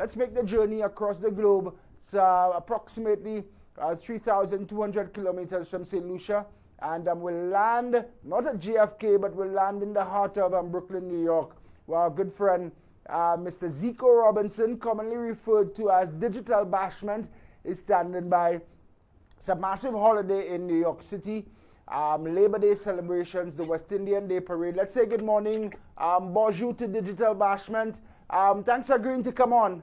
let's make the journey across the globe. It's uh, approximately uh, 3,200 kilometers from St. Lucia. And um, we'll land, not at JFK, but we'll land in the heart of um, Brooklyn, New York, where our good friend, uh, Mr. Zico Robinson, commonly referred to as Digital Bashment, is standing by. It's a massive holiday in New York City. Um, Labor Day celebrations, the West Indian Day Parade. Let's say good morning, um, bonjour to Digital Bashment. Um, thanks for agreeing to come on.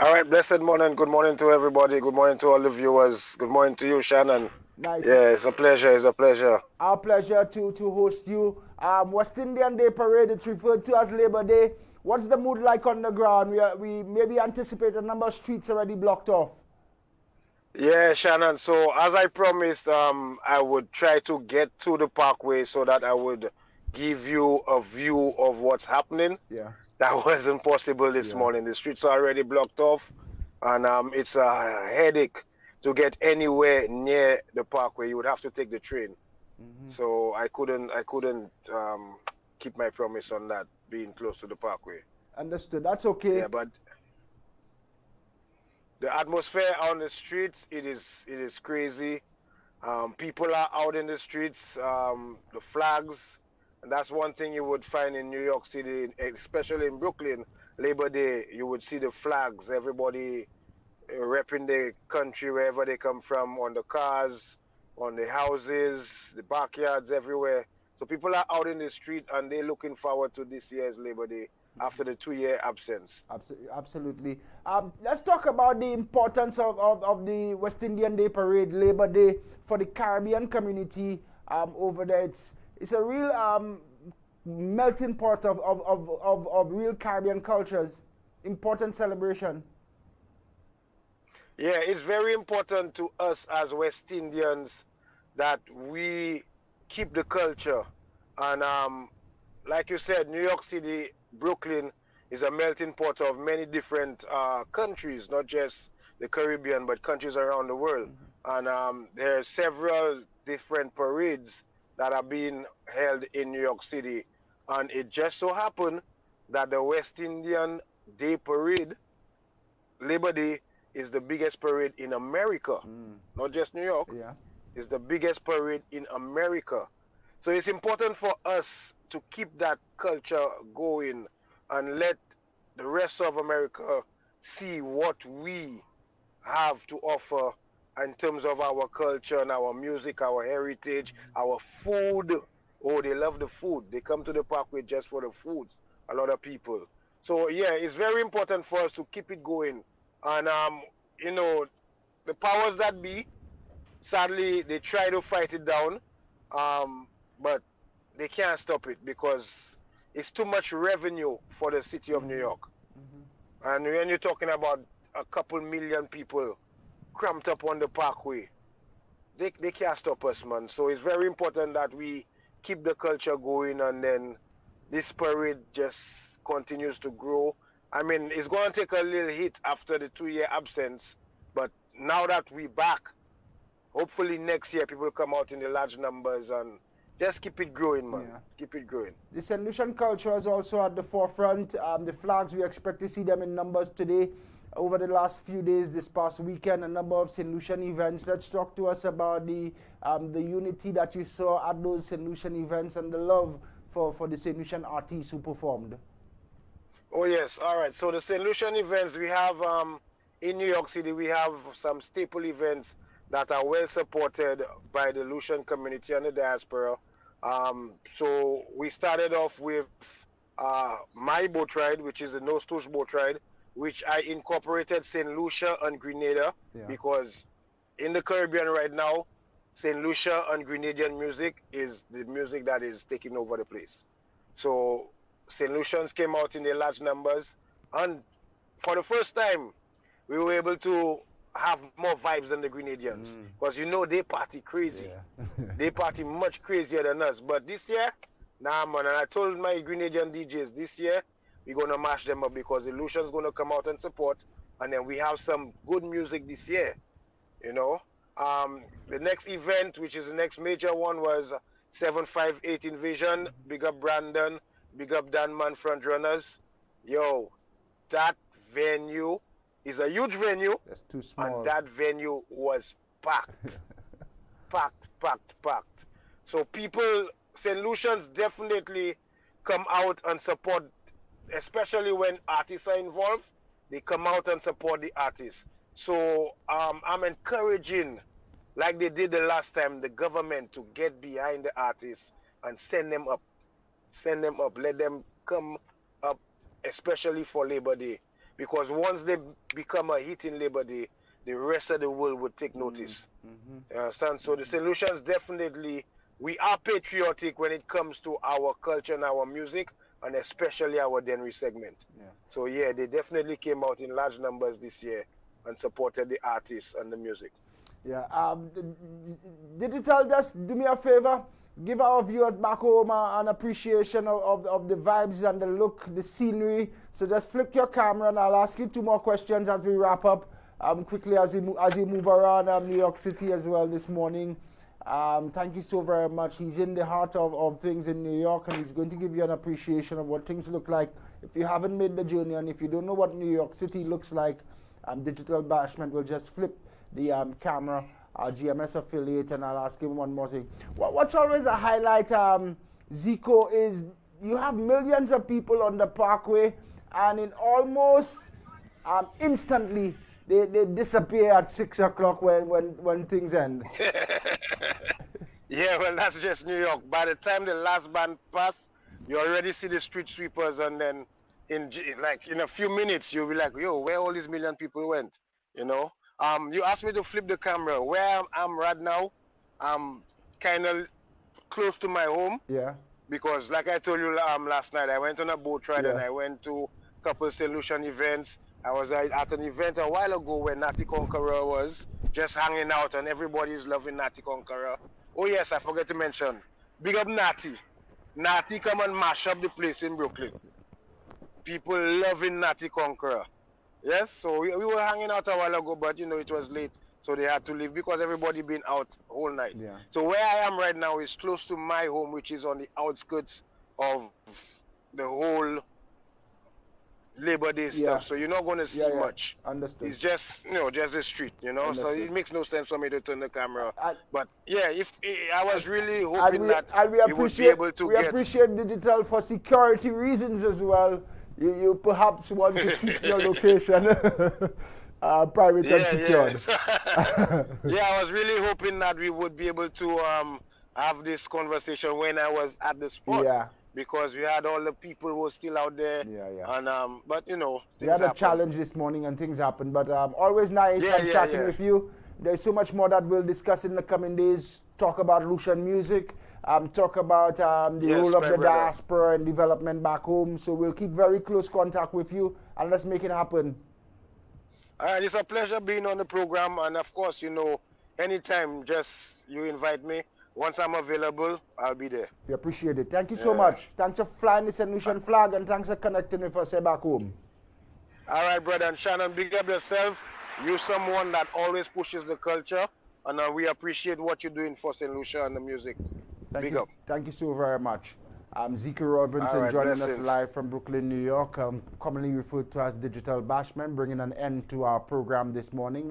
All right, blessed morning. Good morning to everybody. Good morning to all the viewers. Good morning to you, Shannon. Nice. Yeah, it's a pleasure. It's a pleasure. Our pleasure to, to host you. Um, West Indian Day Parade, it's referred to as Labor Day. What's the mood like on the ground? We, are, we maybe anticipate a number of streets already blocked off. Yeah, Shannon. So as I promised, um, I would try to get to the parkway so that I would give you a view of what's happening. Yeah. That wasn't possible this yeah. morning. The streets are already blocked off, and um, it's a headache to get anywhere near the parkway. You would have to take the train. Mm-hmm. So I couldn't, I couldn't um, keep my promise on that being close to the parkway. Understood. That's okay. Yeah, but the atmosphere on the streets, it is, it is crazy. Um, people are out in the streets. Um, the flags and that's one thing you would find in New York City, especially in Brooklyn, Labor Day, you would see the flags, everybody uh, repping the country wherever they come from, on the cars, on the houses, the backyards, everywhere. So people are out in the street and they're looking forward to this year's Labor Day after the two-year absence. Absolutely. Um, let's talk about the importance of, of, of, the West Indian Day Parade, Labor Day, for the Caribbean community um, over there. It's, it's a real um, melting pot of, of, of, of, of real Caribbean cultures. Important celebration. Yeah, it's very important to us as West Indians that we keep the culture. And um, like you said, New York City, Brooklyn is a melting pot of many different uh, countries, not just the Caribbean, but countries around the world. Mm -hmm. And um, there are several different parades that are being held in New York City. And it just so happened that the West Indian Day Parade, Labor Day, is the biggest parade in America, mm. not just New York. Yeah. It's the biggest parade in America. So it's important for us to keep that culture going and let the rest of America see what we have to offer in terms of our culture and our music, our heritage, our food. Oh, they love the food. They come to the parkway just for the food. A lot of people. So yeah, it's very important for us to keep it going. And um, you know, the powers that be, sadly, they try to fight it down, um, but they can't stop it because it's too much revenue for the city of New York. Mm-hmm. And when you're talking about a couple million people cramped up on the parkway. They, they can't stop us, man. So it's very important that we keep the culture going and then this parade just continues to grow. I mean, it's going to take a little hit after the two year absence, but now that we're back, hopefully next year people come out in the large numbers and just keep it growing, man. Yeah. Keep it growing. The St. Lucian culture is also at the forefront. Um, the flags, we expect to see them in numbers today over the last few days, this past weekend, a number of St. Lucian events. Let's talk to us about the um, the unity that you saw at those St. Lucian events and the love for, for the St. Lucian artists who performed. Oh, yes. All right. So the St. Lucian events, we have um, in New York City, we have some staple events that are well supported by the Lucian community and the diaspora. Um, so we started off with uh, my boat ride, which is the Nostouche boat ride which I incorporated St. Lucia and Grenada yeah. because in the Caribbean right now, St. Lucia and Grenadian music is the music that is taking over the place. So St. Lucians came out in their large numbers, and for the first time, we were able to have more vibes than the Grenadians because mm. you know they party crazy. Yeah. they party much crazier than us. But this year, nah man, and I told my Grenadian DJs this year we're gonna mash them up because Illusion's gonna come out and support, and then we have some good music this year. You know, um, the next event, which is the next major one, was 758 Invasion. Big up Brandon, big up Danman front runners. Yo, that venue is a huge venue. That's too small. And that venue was packed. packed, packed, packed. So people, St. Lucians definitely come out and support, especially when artists are involved. They come out and support the artists. So um, I'm encouraging, like they did the last time, the government to get behind the artists and send them up. Send them up. Let them come up, especially for Labor Day. Because once they become a hit in Labor Day, the rest of the world would take notice. Mm-hmm. You understand? So the St. Lucians definitely, we are patriotic when it comes to our culture and our music, and especially our Dennery segment. Yeah. So yeah, they definitely came out in large numbers this year and supported the artists and the music. Yeah. Um, Digital, just do me a favor. Give our viewers back home uh, an appreciation of, of, of, the vibes and the look, the scenery. So just flick your camera and I'll ask you two more questions as we wrap up um, quickly as you, as you move around um, New York City as well this morning. Um, thank you so very much. He's in the heart of, of things in New York and he's going to give you an appreciation of what things look like. If you haven't made the journey and if you don't know what New York City looks like, um, Digital Bashment will just flip the um, camera, our GMS affiliate, and I'll ask him one more thing. What, what's always a highlight, um, Zico, is you have millions of people on the parkway and in almost um, instantly they, they disappear at six o'clock when, when, when things end. yeah, well, that's just New York. By the time the last band pass, you already see the street sweepers, and then in like in a few minutes, you'll be like, yo, where all these million people went? You know. Um, you asked me to flip the camera. Where I'm, I'm right now, I'm kind of close to my home. Yeah. Because, like I told you um, last night, I went on a boat ride yeah. and I went to a couple St. Lucian events. I was at an event a while ago where Natty Conqueror was just hanging out and everybody's loving Natty Conqueror. Oh yes, I forgot to mention. Big up Natty. Natty come and mash up the place in Brooklyn. People loving Natty Conqueror. Yes, so we, we were hanging out a while ago, but you know it was late, so they had to leave because everybody been out whole night. Yeah. So where I am right now is close to my home, which is on the outskirts of the whole Labor Day yeah. stuff, so you're not going to see yeah, yeah. much. Understood. It's just you know just a street, you know. Understood. So it makes no sense for me to turn the camera. I, but yeah, if I was really hoping we, that we, we would be able to we get. appreciate digital for security reasons as well. You, you perhaps want to keep your location. uh, private yeah, and secured. Yeah. yeah, I was really hoping that we would be able to um, have this conversation when I was at the spot. Yeah because we had all the people who were still out there. Yeah, yeah. And um, but you know, we had a challenge this morning and things happened. But um, always nice yeah, and yeah, chatting yeah. with you. There's so much more that we'll discuss in the coming days. Talk about Lucian music. Um, talk about um, the yes, role of the brother. diaspora and development back home. So we'll keep very close contact with you and let's make it happen. All right, it's a pleasure being on the program, and of course, you know, anytime, just you invite me once I'm available, I'll be there. We appreciate it. Thank you so much. Thanks for flying the St. Lucian flag and thanks for connecting with us back home. All right, brother. And Shannon, big up yourself. You're someone that always pushes the culture, and uh, we appreciate what you're doing for St. Lucia and the music. Thank big you, up. Thank you so very much. I'm Zico Robinson right, joining blessings. us live from Brooklyn, New York, um, commonly referred to as Digital Bashment, bringing an end to our program this morning.